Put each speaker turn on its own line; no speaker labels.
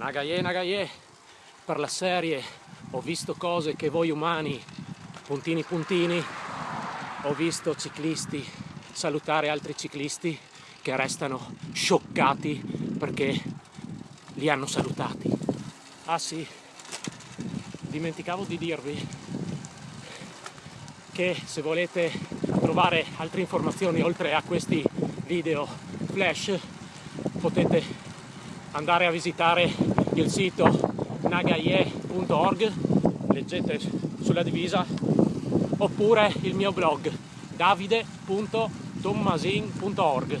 Nagaye Nagaye. Per la serie ho visto cose che voi umani puntini puntini ho visto ciclisti salutare altri ciclisti che restano scioccati perché li hanno salutati. Ah sì. Dimenticavo di dirvi che se volete trovare altre informazioni oltre a questi video flash potete andare a visitare il sito nagaye.org leggete sulla divisa oppure il mio blog davide.tommasin.org